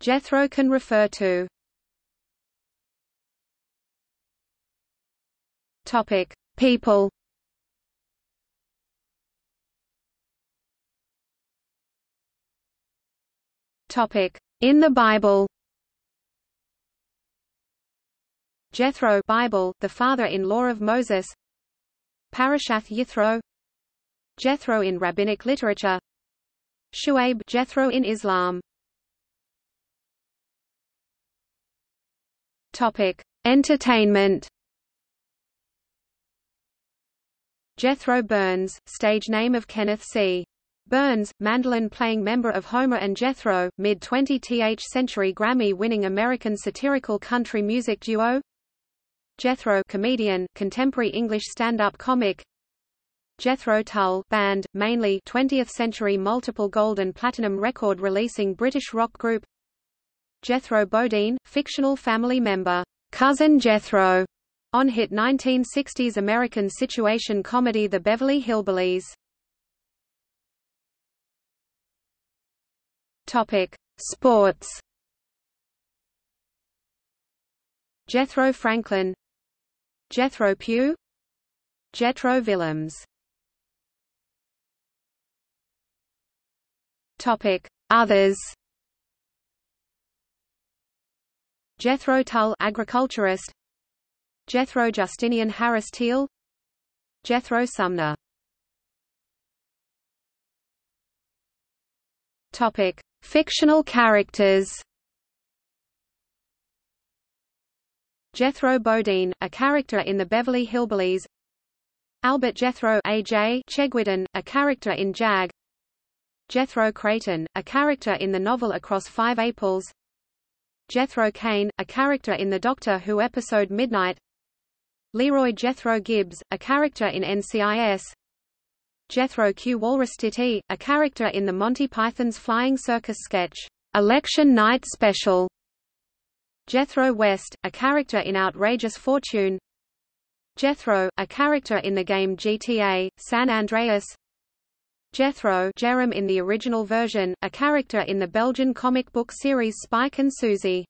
Jethro can refer to Topic: People. Topic: In the Bible. Jethro Bible, the father-in-law of Moses. Parashath Yithro. Jethro in rabbinic literature. Shuaib Jethro in Islam. Topic: Entertainment. Jethro Burns, stage name of Kenneth C. Burns, mandolin-playing member of Homer and Jethro, mid-20th century Grammy-winning American satirical country music duo. Jethro comedian, contemporary English stand-up comic. Jethro Tull band, mainly 20th century multiple gold and platinum record releasing British rock group. Jethro Bodine, fictional family member, Cousin Jethro, on hit 1960s American situation comedy The Beverly Hillbillies. Topic: Sports. Jethro Franklin, Jethro Pugh, Jethro Willems. Topic: Others. Jethro Tull, agriculturist. Jethro Justinian Harris Teal. Jethro Sumner. Topic: Fictional characters Jethro Bodine, a character in the Beverly Hillbillies Albert Jethro A.J. Chegwidden, a character in JAG Jethro Creighton, a character in the novel Across Five Aprils Jethro Kane, a character in the Doctor Who episode Midnight Leroy Jethro Gibbs, a character in NCIS Jethro Q. Walrus Walrastiti, a character in the Monty Python's Flying Circus sketch, Election Night Special. Jethro West, a character in Outrageous Fortune. Jethro, a character in the game GTA, San Andreas. Jethro Jerom in the original version, a character in the Belgian comic book series Spike and Susie.